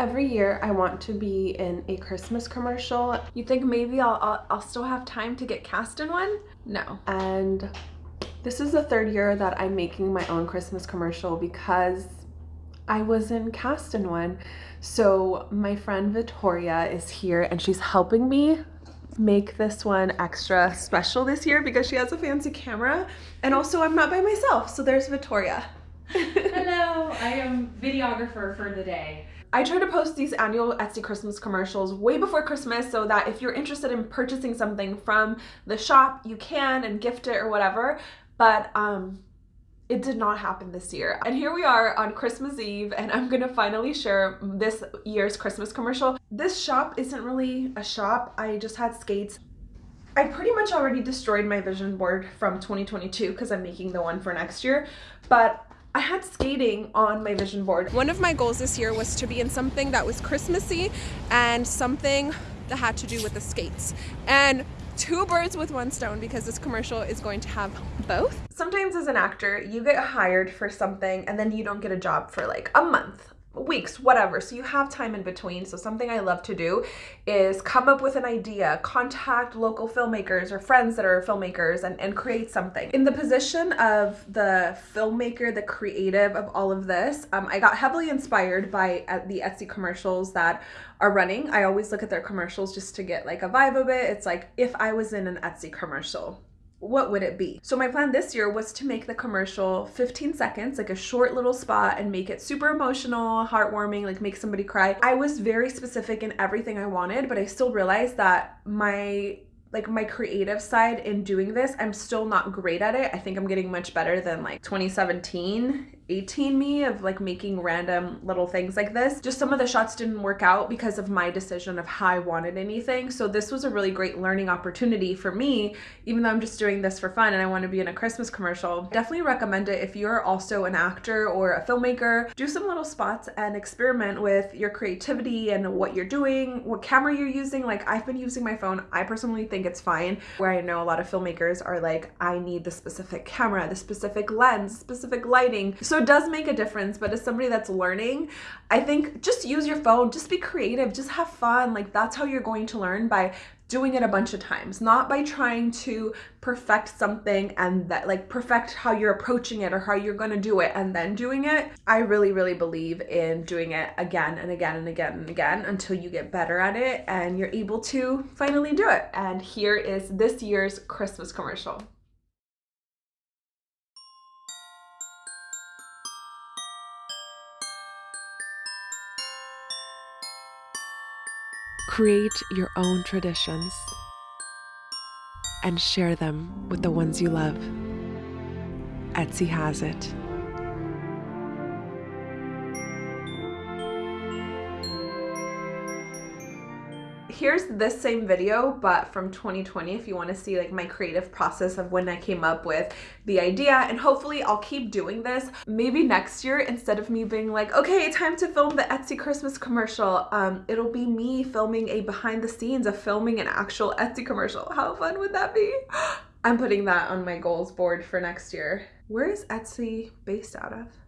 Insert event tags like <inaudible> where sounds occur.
Every year I want to be in a Christmas commercial. You think maybe I'll, I'll, I'll still have time to get cast in one? No. And this is the third year that I'm making my own Christmas commercial because I wasn't cast in one. So my friend Victoria is here and she's helping me make this one extra special this year because she has a fancy camera and also I'm not by myself. So there's Victoria. <laughs> I am videographer for the day. I try to post these annual Etsy Christmas commercials way before Christmas so that if you're interested in purchasing something from the shop, you can and gift it or whatever. But um, it did not happen this year. And here we are on Christmas Eve and I'm gonna finally share this year's Christmas commercial. This shop isn't really a shop. I just had skates. I pretty much already destroyed my vision board from 2022 because I'm making the one for next year. But I had skating on my vision board. One of my goals this year was to be in something that was Christmassy and something that had to do with the skates. And two birds with one stone because this commercial is going to have both. Sometimes as an actor, you get hired for something and then you don't get a job for like a month weeks, whatever. So you have time in between. So something I love to do is come up with an idea, contact local filmmakers or friends that are filmmakers and, and create something. In the position of the filmmaker, the creative of all of this, um, I got heavily inspired by uh, the Etsy commercials that are running. I always look at their commercials just to get like a vibe of it. It's like if I was in an Etsy commercial, what would it be? So my plan this year was to make the commercial 15 seconds, like a short little spot and make it super emotional, heartwarming, like make somebody cry. I was very specific in everything I wanted, but I still realized that my like my creative side in doing this, I'm still not great at it. I think I'm getting much better than like 2017 18 me of like making random little things like this. Just some of the shots didn't work out because of my decision of how I wanted anything. So this was a really great learning opportunity for me, even though I'm just doing this for fun and I want to be in a Christmas commercial. Definitely recommend it if you're also an actor or a filmmaker. Do some little spots and experiment with your creativity and what you're doing, what camera you're using. Like I've been using my phone. I personally think it's fine. Where I know a lot of filmmakers are like, I need the specific camera, the specific lens, specific lighting. So it does make a difference, but as somebody that's learning, I think just use your phone, just be creative, just have fun. Like that's how you're going to learn by doing it a bunch of times, not by trying to perfect something and that like perfect how you're approaching it or how you're going to do it and then doing it. I really, really believe in doing it again and again and again and again until you get better at it and you're able to finally do it. And here is this year's Christmas commercial. Create your own traditions and share them with the ones you love. Etsy has it. Here's this same video, but from 2020 if you want to see like my creative process of when I came up with the idea. And hopefully I'll keep doing this. Maybe next year, instead of me being like, okay, time to film the Etsy Christmas commercial, um, it'll be me filming a behind the scenes of filming an actual Etsy commercial. How fun would that be? <gasps> I'm putting that on my goals board for next year. Where is Etsy based out of?